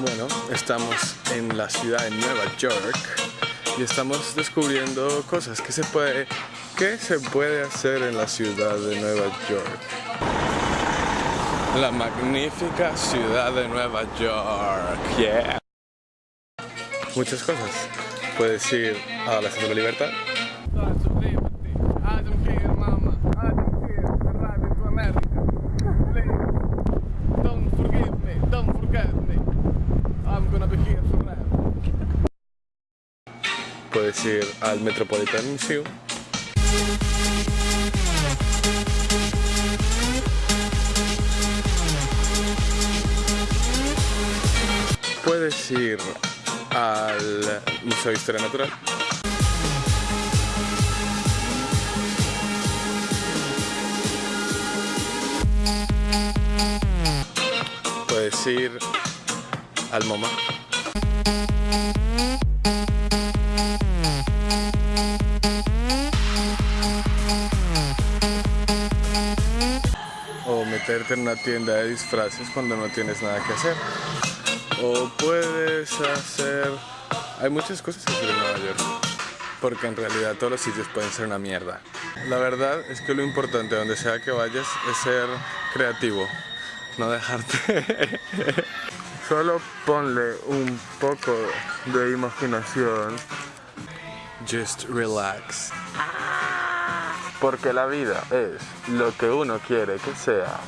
Bueno, estamos en la ciudad de Nueva York y estamos descubriendo cosas que se puede, que se puede hacer en la ciudad de Nueva York. La magnífica ciudad de Nueva York, yeah. Muchas cosas. Puedes ir a la Estatua de la Libertad. Puedes ir al Metropolitan Museum. Puedes ir al Museo de Historia Natural. Puedes ir al MoMA. O meterte en una tienda de disfraces cuando no tienes nada que hacer. O puedes hacer... Hay muchas cosas que hacer en Nueva York. Porque en realidad todos los sitios pueden ser una mierda. La verdad es que lo importante donde sea que vayas es ser creativo. No dejarte... Solo ponle un poco de imaginación. Just relax. Porque la vida es lo que uno quiere que sea.